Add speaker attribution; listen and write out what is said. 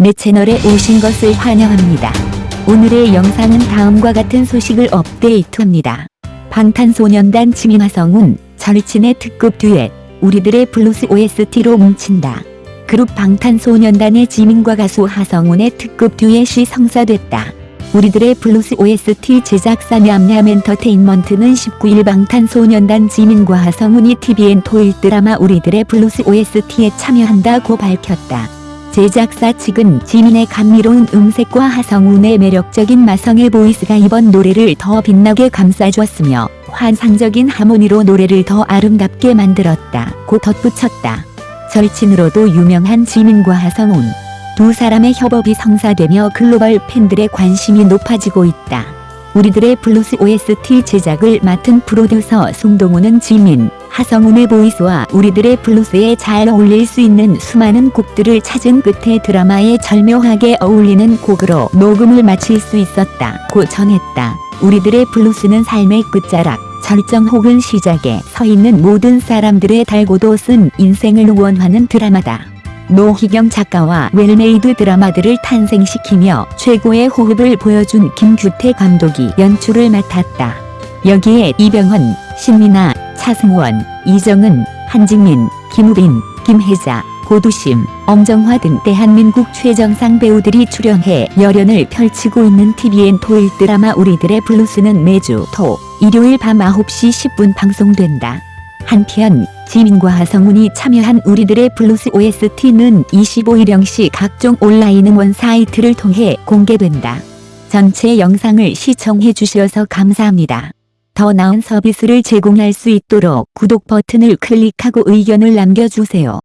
Speaker 1: 내 채널에 오신 것을 환영합니다. 오늘의 영상은 다음과 같은 소식을 업데이트합니다. 방탄소년단 지민 하성운, 절친의 특급 듀엣, 우리들의 블루스 OST로 뭉친다. 그룹 방탄소년단의 지민과 가수 하성운의 특급 듀엣이 성사됐다. 우리들의 블루스 OST 제작사 냠냠 엔터테인먼트는 19일 방탄소년단 지민과 하성운이 TVN 토일 드라마 우리들의 블루스 OST에 참여한다고 밝혔다. 제작사 측은 지민의 감미로운 음색과 하성운의 매력적인 마성의 보이스가 이번 노래를 더 빛나게 감싸주었으며 환상적인 하모니로 노래를 더 아름답게 만들었다 고 덧붙였다. 절친으로도 유명한 지민과 하성운 두 사람의 협업이 성사되며 글로벌 팬들의 관심이 높아지고 있다. 우리들의 블루스 OST 제작을 맡은 프로듀서 송동우는 지민, 하성운의 보이스와 우리들의 블루스에 잘 어울릴 수 있는 수많은 곡들을 찾은 끝에 드라마에 절묘하게 어울리는 곡으로 녹음을 마칠 수 있었다 고 전했다. 우리들의 블루스는 삶의 끝자락, 절정 혹은 시작에 서 있는 모든 사람들의 달고도 쓴 인생을 응원하는 드라마다. 노희경 작가와 웰메이드 드라마들을 탄생시키며 최고의 호흡을 보여준 김규태 감독이 연출을 맡았다. 여기에 이병헌, 신민아, 차승원, 이정은, 한지민, 김우빈, 김혜자, 고두심, 엄정화 등 대한민국 최정상 배우들이 출연해 열연을 펼치고 있는 TVN 토일 드라마 우리들의 블루스는 매주 토, 일요일 밤 9시 10분 방송된다. 한편 지민과 하성운이 참여한 우리들의 블루스 OST는 25일 0시 각종 온라인 음원 사이트를 통해 공개된다. 전체 영상을 시청해 주셔서 감사합니다. 더 나은 서비스를 제공할 수 있도록 구독 버튼을 클릭하고 의견을 남겨주세요.